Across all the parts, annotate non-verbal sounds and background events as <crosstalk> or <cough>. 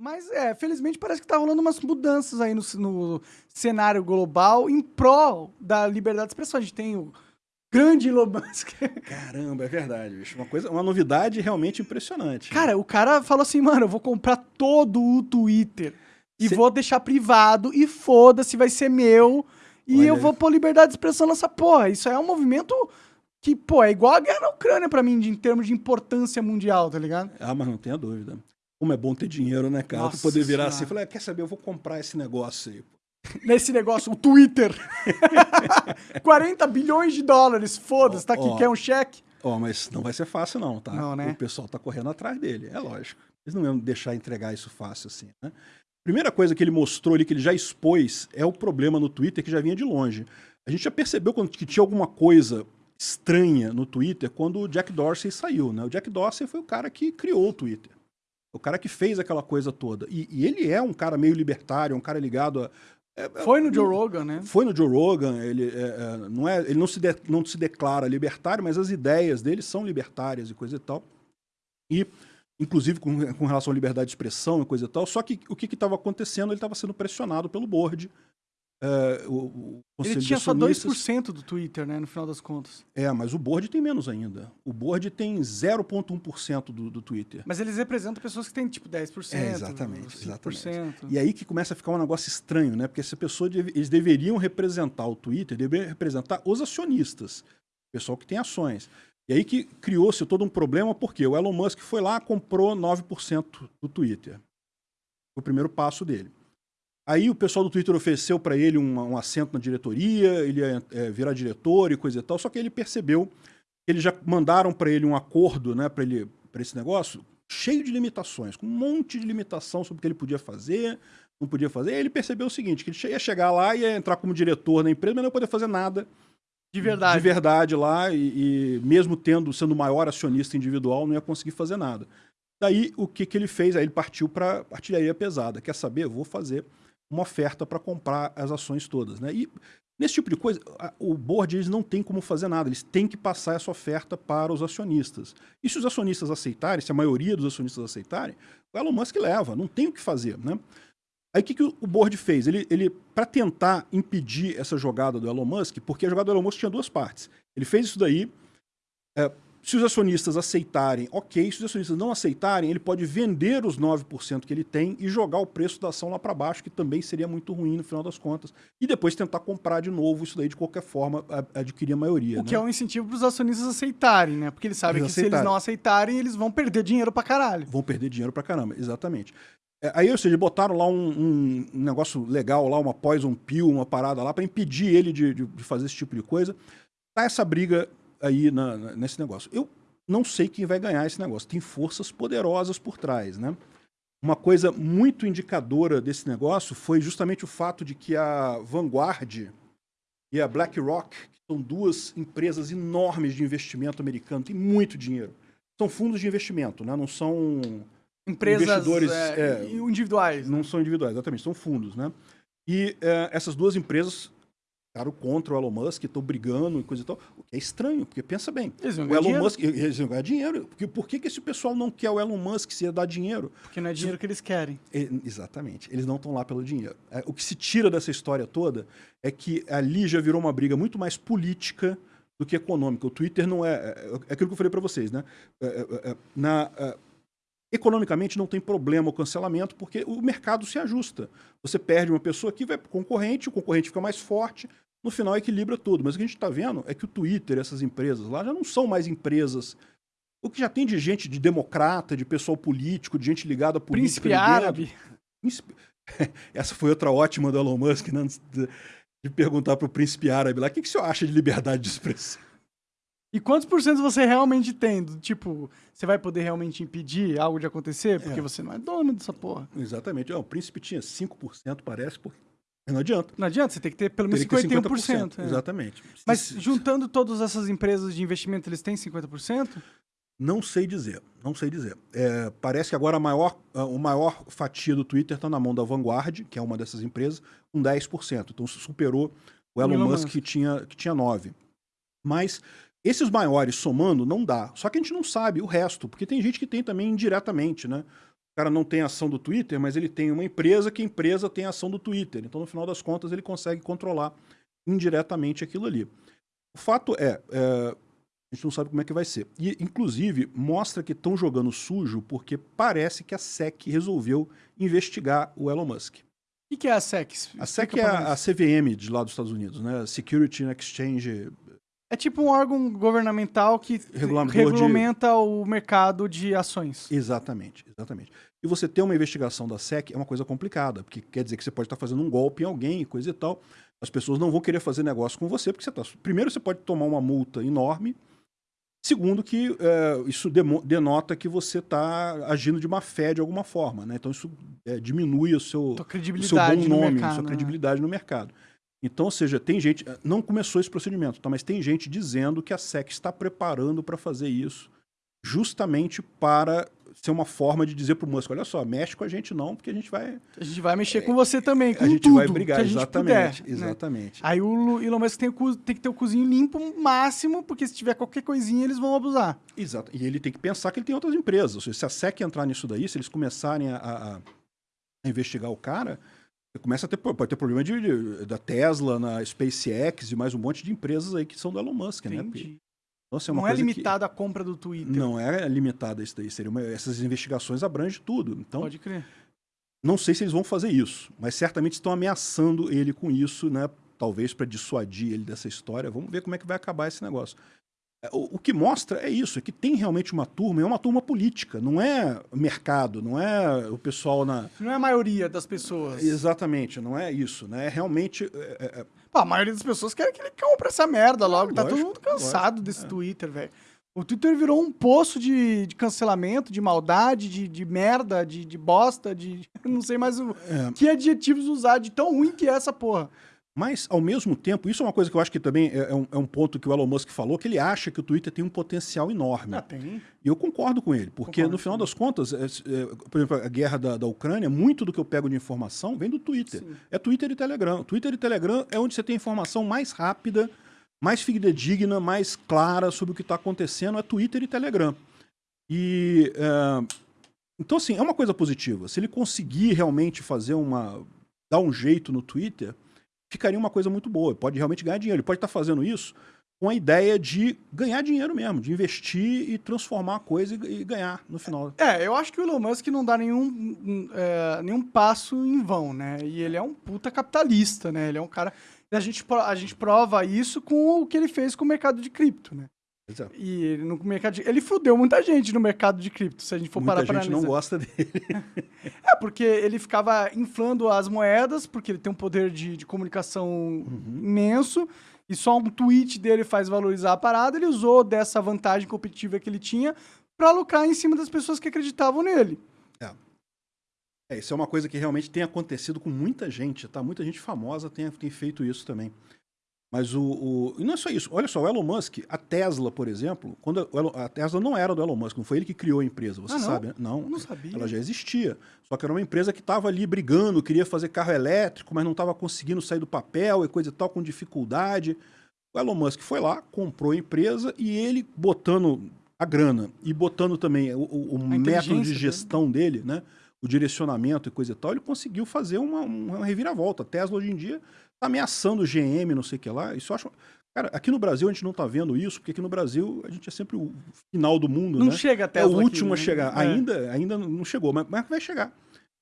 Mas, é, felizmente parece que tá rolando umas mudanças aí no, no cenário global em prol da liberdade de expressão. A gente tem o grande Musk. <laughs> Caramba, é verdade, bicho. Uma, coisa, uma novidade realmente impressionante. Cara, o cara falou assim, mano, eu vou comprar todo o Twitter e Cê... vou deixar privado e foda-se, vai ser meu. E Olha... eu vou pôr liberdade de expressão nessa porra. Isso é um movimento que, pô, é igual a guerra na Ucrânia pra mim, de, em termos de importância mundial, tá ligado? Ah, mas não tenha dúvida. Como é bom ter dinheiro, né, cara? Nossa tu poder virar assim e falar, quer saber, eu vou comprar esse negócio aí. <laughs> Nesse negócio, o Twitter. <laughs> 40 bilhões de dólares, foda-se, tá aqui, oh, quer um cheque? Ó, mas não vai ser fácil não, tá? Não, né? O pessoal tá correndo atrás dele, é lógico. Eles não iam deixar entregar isso fácil assim, né? Primeira coisa que ele mostrou ali, que ele já expôs, é o problema no Twitter que já vinha de longe. A gente já percebeu que tinha alguma coisa estranha no Twitter quando o Jack Dorsey saiu, né? O Jack Dorsey foi o cara que criou o Twitter. O cara que fez aquela coisa toda. E, e ele é um cara meio libertário, um cara ligado a. É, é foi no Joe Rogan, né? Foi no Joe Rogan. Ele, é, é, não, é, ele não, se de, não se declara libertário, mas as ideias dele são libertárias e coisa e tal. E, inclusive, com, com relação à liberdade de expressão e coisa e tal. Só que o que estava acontecendo? Ele estava sendo pressionado pelo board Uh, o, o Ele tinha só 2% do Twitter, né, no final das contas. É, mas o board tem menos ainda. O board tem 0,1% do, do Twitter. Mas eles representam pessoas que têm, tipo, 10%. É, exatamente, 5%. exatamente. E aí que começa a ficar um negócio estranho, né? Porque essa pessoa, eles deveriam representar o Twitter, deveriam representar os acionistas, o pessoal que tem ações. E aí que criou-se todo um problema, porque o Elon Musk foi lá, comprou 9% do Twitter. O primeiro passo dele. Aí o pessoal do Twitter ofereceu para ele um, um, assento na diretoria, ele ia é, virar diretor e coisa e tal, só que ele percebeu que eles já mandaram para ele um acordo né, para esse negócio cheio de limitações, com um monte de limitação sobre o que ele podia fazer, não podia fazer. Aí ele percebeu o seguinte, que ele ia chegar lá e ia entrar como diretor na empresa, mas não ia poder fazer nada de verdade, de verdade lá, e, e mesmo tendo sendo o maior acionista individual, não ia conseguir fazer nada. Daí, o que, que ele fez? Aí ele partiu para artilharia pesada. Quer saber? Vou fazer uma oferta para comprar as ações todas. Né? E nesse tipo de coisa, o board eles não tem como fazer nada, eles têm que passar essa oferta para os acionistas. E se os acionistas aceitarem, se a maioria dos acionistas aceitarem, o Elon Musk leva, não tem o que fazer. Né? Aí o que, que o board fez? Ele, ele para tentar impedir essa jogada do Elon Musk, porque a jogada do Elon Musk tinha duas partes. Ele fez isso daí, é, se os acionistas aceitarem, ok. Se os acionistas não aceitarem, ele pode vender os 9% que ele tem e jogar o preço da ação lá para baixo, que também seria muito ruim no final das contas. E depois tentar comprar de novo isso daí de qualquer forma, adquirir a maioria. O né? que é um incentivo para os acionistas aceitarem, né? Porque eles sabem eles que aceitarem. se eles não aceitarem, eles vão perder dinheiro para caralho. Vão perder dinheiro para caramba, exatamente. É, aí, ou seja, botaram lá um, um, negócio legal, lá uma poison pill, uma parada lá, para impedir ele de, de, de fazer esse tipo de coisa. Tá essa briga aí na, nesse negócio. Eu não sei quem vai ganhar esse negócio. Tem forças poderosas por trás, né? Uma coisa muito indicadora desse negócio foi justamente o fato de que a Vanguard e a BlackRock, que são duas empresas enormes de investimento americano, tem muito dinheiro. São fundos de investimento, né? não são empresas investidores é, é, individuais. Não são individuais, exatamente, são fundos. Né? E é, essas duas empresas ficaram contra o Elon Musk, estão brigando e coisa e tal. O que é estranho, porque pensa bem. Eles vão o Elon dinheiro. Musk, eles vão ganhar dinheiro. Porque, por que, que esse pessoal não quer o Elon Musk se ia dar dinheiro? Porque não é dinheiro se, que eles querem. É, exatamente. Eles não estão lá pelo dinheiro. É, o que se tira dessa história toda é que ali já virou uma briga muito mais política do que econômica. O Twitter não é... É, é aquilo que eu falei para vocês, né? É, é, na Economicamente não tem problema o cancelamento, porque o mercado se ajusta. Você perde uma pessoa aqui, vai para o concorrente, o concorrente fica mais forte, no final equilibra tudo. Mas o que a gente está vendo é que o Twitter, essas empresas lá, já não são mais empresas. O que já tem de gente, de democrata, de pessoal político, de gente ligada a política. Príncipe árabe. <laughs> Essa foi outra ótima do Elon Musk, né? de, perguntar para o príncipe árabe lá, o que, que você acha de liberdade de expressão? E quantos por cento você realmente tem? Tipo, você vai poder realmente impedir algo de acontecer? Porque é. você não é dono dessa porra. Exatamente. o príncipe tinha 5%, parece, porque não adianta. Não adianta, você tem que ter pelo menos 51%. 50%. É. Exatamente. Mas juntando todas essas empresas de investimento, eles têm 50%? Não sei dizer, não sei dizer. É, parece que agora a maior, o maior fatia do Twitter está na mão da Vanguard, que é uma dessas empresas, com 10%. Então superou o Elon, Elon Musk, Musk, que tinha, que tinha 9%. Mas esses maiores somando não dá. Só que a gente não sabe o resto, porque tem gente que tem também indiretamente, né? O cara não tem ação do Twitter, mas ele tem uma empresa que a empresa tem ação do Twitter. Então, no final das contas, ele consegue controlar indiretamente aquilo ali. O fato é, é a gente não sabe como é que vai ser. E, inclusive, mostra que estão jogando sujo porque parece que a SEC resolveu investigar o Elon Musk. O que é a SEC? A SEC é a, a, CVM de lá dos Estados Unidos, né? Security and Exchange. É tipo um órgão governamental que regulamenta de... o mercado de ações. Exatamente, exatamente. E você ter uma investigação da SEC é uma coisa complicada, porque quer dizer que você pode estar fazendo um golpe em alguém, coisa e tal. As pessoas não vão querer fazer negócio com você, porque você tá... Primeiro, você pode tomar uma multa enorme, Segundo, que é, isso denota que você está agindo de má fé de alguma forma. Né? Então, isso é, diminui o seu, o seu bom nome, mercado, sua né? credibilidade no mercado. Então, ou seja, tem gente. Não começou esse procedimento, tá? mas tem gente dizendo que a SEC está preparando para fazer isso justamente para ser uma forma de dizer para o Musk, olha só, mexe com a gente não, porque a gente vai... A gente vai mexer é, com você também, com A gente tudo vai brigar, exatamente, puder, exatamente. Né? Aí o Elon Musk tem, tem, que ter o cozinho limpo máximo, porque se tiver qualquer coisinha, eles vão abusar. Exato, e ele tem que pensar que ele tem outras empresas, ou seja, se a SEC entrar nisso daí, se eles começarem a, a, a investigar o cara, começa a ter, pode ter problema de, de, da Tesla, na SpaceX e mais um monte de empresas aí que são do Elon Musk, né? Entendi. né? Nossa, é não é limitada que... a compra do Twitter. Não é limitada isso daí. Seria uma... Essas investigações abrangem tudo. Então, Pode crer. Não sei se eles vão fazer isso, mas certamente estão ameaçando ele com isso, né? Talvez para dissuadir ele dessa história. Vamos ver como é que vai acabar esse negócio. É, o, o, que mostra é isso, é que tem realmente uma turma, é uma turma política, não é mercado, não é o pessoal na... Não é a maioria das pessoas. Exatamente, não é isso, né? É realmente... É, é... é Pô, a maioria das pessoas quer que ele compre essa merda logo, tá todo mundo cansado lógico, desse. Twitter, velho. O Twitter virou um poço de, de cancelamento, de maldade, de, de merda, de, de bosta, de... <laughs> Não sei mais o, que adjetivos usar, de tão ruim que é essa porra. Mas, ao mesmo tempo, isso é uma coisa que eu acho que também é, é um, é um, ponto que o Elon Musk falou, que ele acha que o Twitter tem um potencial enorme. Ah, tem. E eu concordo com ele, porque concordo, no final das contas, é, é, por exemplo, a guerra da, da Ucrânia, muito do que eu pego de informação vem do Twitter. Sim. É Twitter e Telegram. Twitter e Telegram é onde você tem informação mais rápida, mais fidedigna, mais clara sobre o que está acontecendo, é Twitter e Telegram. E... É, então, assim, é uma coisa positiva. Se ele conseguir realmente fazer uma... dar um jeito no Twitter ficaria uma coisa muito boa. Pode realmente ganhar dinheiro. Ele pode estar fazendo isso com a ideia de ganhar dinheiro mesmo, de investir e transformar a coisa e, e ganhar no final. É, eu acho que o Elon Musk não dá nenhum, é, nenhum passo em vão, né? E ele é um puta capitalista, né? Ele é um cara... A gente, a gente prova isso com o que ele fez com o mercado de cripto, né? Exato. E no mercado de... ele fudeu muita gente no mercado de cripto, se a gente for muita parar para analisar. Gente não gosta dele. <laughs> é, porque ele ficava inflando as moedas, porque ele tem um poder de, de comunicação uhum. imenso, e só um tweet dele faz valorizar a parada, ele usou dessa vantagem competitiva que ele tinha para lucrar em cima das pessoas que acreditavam nele. É. é. Isso é uma coisa que realmente tem acontecido com muita gente, tá? Muita gente famosa tem, tem feito isso também. Mas o, o, E não é só isso. Olha só, o Elon Musk, a Tesla, por exemplo, quando a, a Tesla não era do Elon Musk, não foi ele que criou a empresa, você ah, não? sabe? Né? Não, não sabia. Ela já existia. Só que era uma empresa que estava ali brigando, queria fazer carro elétrico, mas não estava conseguindo sair do papel e coisa e tal, com dificuldade. O Elon Musk foi lá, comprou a empresa e ele botando a grana e botando também o, o método de gestão dele, dele né? o direcionamento e coisa e tal, ele conseguiu fazer uma, uma reviravolta. A Tesla hoje em dia Tá ameaçando o GM, não sei o que lá. Isso eu acho. Cara, aqui no Brasil a gente não tá vendo isso, porque aqui no Brasil a gente é sempre o final do mundo, não né? chega até É o último aqui, a chegar. É. Ainda, ainda não chegou, mas, mas, vai chegar.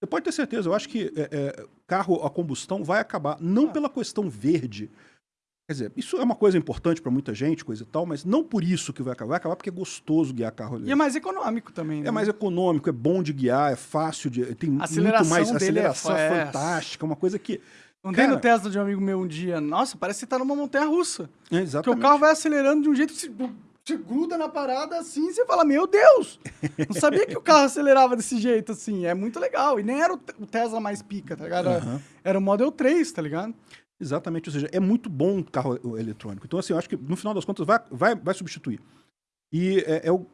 Você pode ter certeza, eu acho que é, é, carro a combustão vai acabar, não ah. pela questão verde. Quer dizer, isso é uma coisa importante para muita gente, coisa e tal, mas não por isso que vai acabar. Vai acabar porque é gostoso guiar carro. E é mais econômico também, né? É mais econômico, é bom de guiar, é fácil de... Tem muito mais... Aceleração é, é fantástica, uma coisa que Andei no Tesla de um amigo meu um dia. Nossa, parece que você tá numa montanha russa. É, exatamente. Porque o carro vai acelerando de um jeito que se, se gruda na parada assim, você fala, meu Deus! <laughs> Não sabia que o carro acelerava desse jeito, assim. É muito legal. E nem era o Tesla mais pica, tá ligado? Uhum. Era o Model 3, tá ligado? Exatamente, ou seja, é muito bom o carro eletrônico. Então, assim, eu acho que no final das contas vai, vai, vai substituir. E é, é o,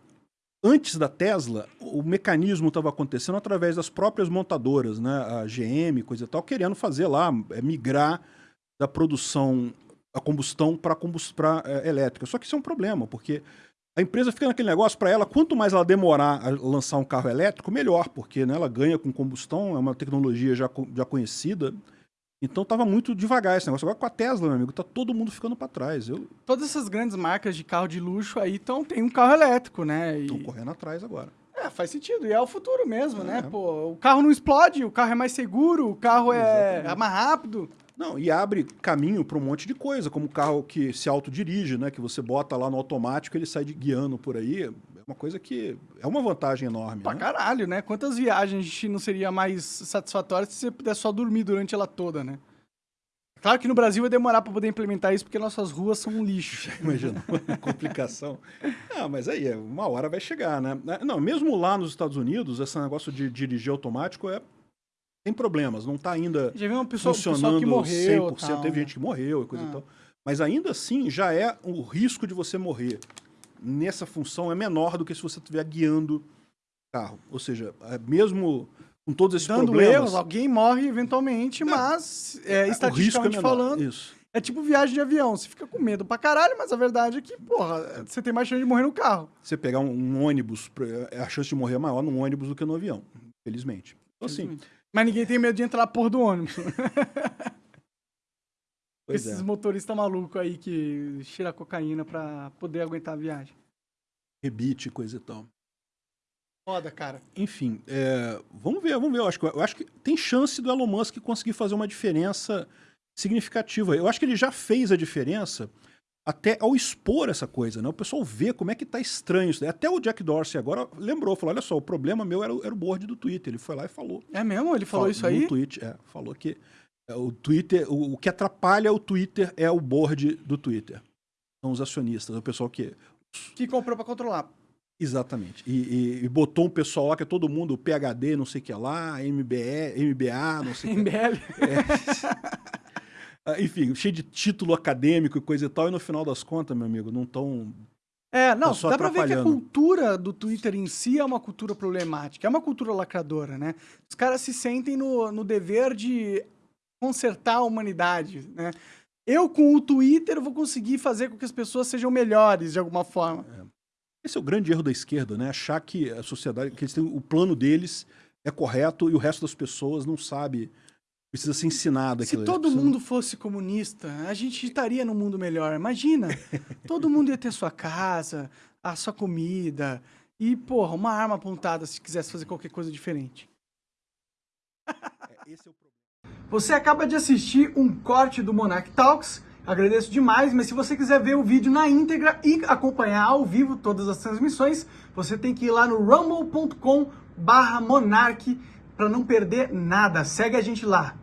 Antes da Tesla, o mecanismo estava acontecendo através das próprias montadoras, né? a GM, coisa e tal, querendo fazer lá, é, migrar da produção a combustão para combust é, elétrica. Só que isso é um problema, porque a empresa fica naquele negócio para ela, quanto mais ela demorar a lançar um carro elétrico, melhor, porque né, ela ganha com combustão, é uma tecnologia já, já conhecida. Então estava muito devagar esse negócio. Agora com a Tesla, meu amigo, tá todo mundo ficando para trás. Eu... Todas essas grandes marcas de carro de luxo aí tão, tem um carro elétrico, né? Estão e... correndo atrás agora. É, faz sentido. E é o futuro mesmo, né? é. né? Pô, o carro não explode, o carro é mais seguro, o carro é, é mais rápido. Não, e abre caminho para um monte de coisa, como o carro que se autodirige, né? Que você bota lá no automático, ele sai de guiando por aí. É uma coisa que é uma vantagem enorme. Pra né? caralho, né? Quantas viagens não seria mais satisfatórias se você pudesse só dormir durante ela toda, né? Claro que no Brasil vai demorar para poder implementar isso, porque nossas ruas são um lixo. <laughs> Imagina, complicação. Ah, mas aí, uma hora vai chegar, né? Não, mesmo lá nos Estados Unidos, esse negócio de dirigir automático é tem problemas, não está ainda já uma pessoa, funcionando que morreu, 100%. Tal. Teve gente que morreu e coisa ah. e tal. Mas ainda assim, já é o risco de você morrer nessa função é menor do que se você estiver guiando carro. Ou seja, é mesmo com todos esses Dando problemas... erros, alguém morre eventualmente, mas é, é, estatisticamente é falando... Isso. É tipo viagem de avião. Você fica com medo pra caralho, mas a verdade é que, porra, você tem mais chance de morrer no carro. Você pegar um, um ônibus, a chance de morrer é maior num ônibus do que no avião, felizmente. Então, assim, mas ninguém tem medo de entrar na porra do ônibus. <laughs> Esses é. motoristas malucos aí que cheira cocaína pra poder aguentar a viagem. Rebite, coisa e tal. Foda, cara. Enfim, é, vamos ver, vamos ver. Eu acho, eu acho que tem chance do Elon Musk conseguir fazer uma diferença significativa. Eu acho que ele já fez a diferença até ao expor essa coisa, né? O pessoal vê como é que tá estranho isso. Até o Jack Dorsey agora lembrou, falou, olha só, o problema meu era, era o board do Twitter. Ele foi lá e falou. É mesmo? Ele falou, falou isso aí? No tweet, é. Falou que o Twitter, o, o, que atrapalha o Twitter é o board do Twitter. São os acionistas, o pessoal que... Que comprou para controlar. Exatamente. E, e, e, botou um pessoal lá que é todo mundo PHD, não sei o que lá, MBE, MBA, não sei o que. MBL. É. <laughs> Ah, enfim, cheio de título acadêmico e coisa e tal, e no final das contas, meu amigo, não estão. É, não, dá pra ver que a cultura do Twitter em si é uma cultura problemática, é uma cultura lacradora, né? Os caras se sentem no, no dever de consertar a humanidade, né? Eu, com o Twitter, vou conseguir fazer com que as pessoas sejam melhores de alguma forma. É. Esse é o grande erro da esquerda, né? Achar que a sociedade, que eles têm, o plano deles é correto e o resto das pessoas não sabe Precisa ser ensinado aquilo. Se todo precisa... mundo fosse comunista, a gente estaria num mundo melhor. Imagina, <laughs> todo mundo ia ter sua casa, a sua comida e, porra, uma arma apontada se quisesse fazer qualquer coisa diferente. É, esse é o. Você acaba de assistir um corte do Monarch Talks. Agradeço demais, mas se você quiser ver o vídeo na íntegra e acompanhar ao vivo todas as transmissões, você tem que ir lá no rumble.com barra Monarch para não perder nada. Segue a gente lá.